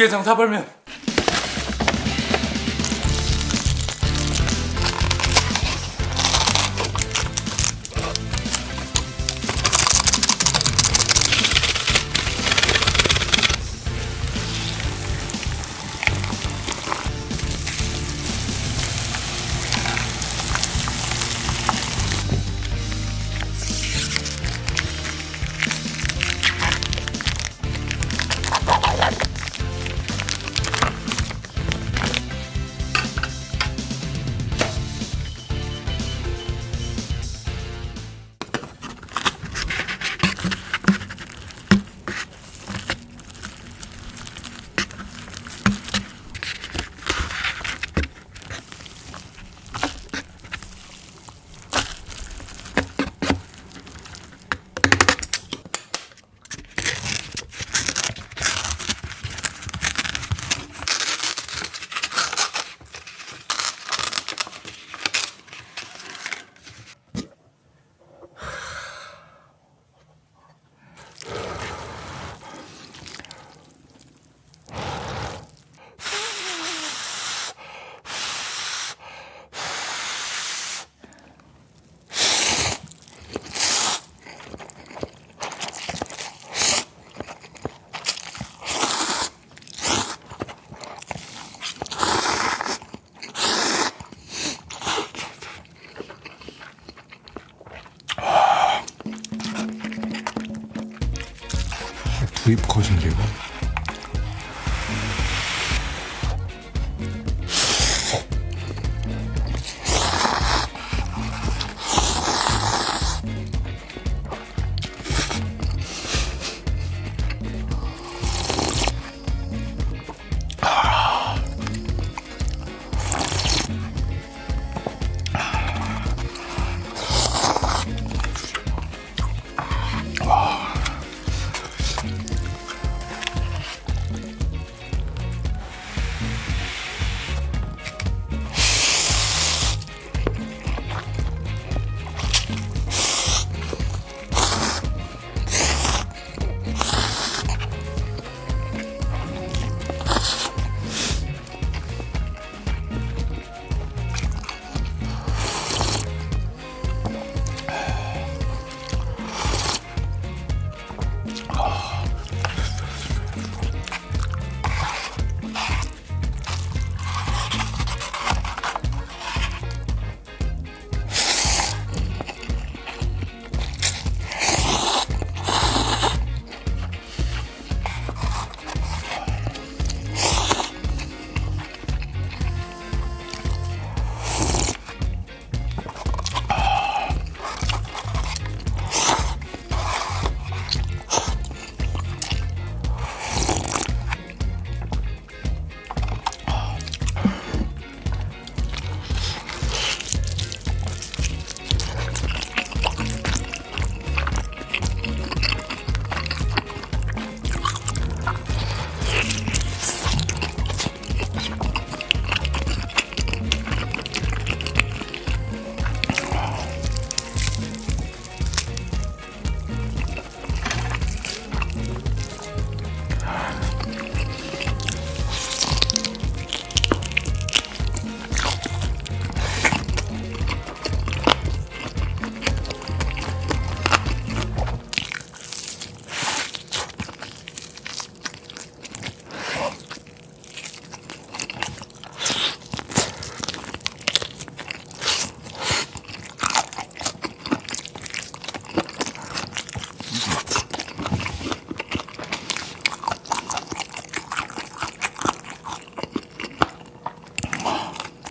육개장 사발면 컷인데 이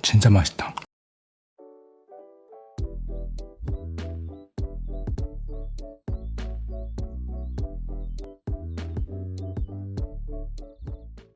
진짜 맛있다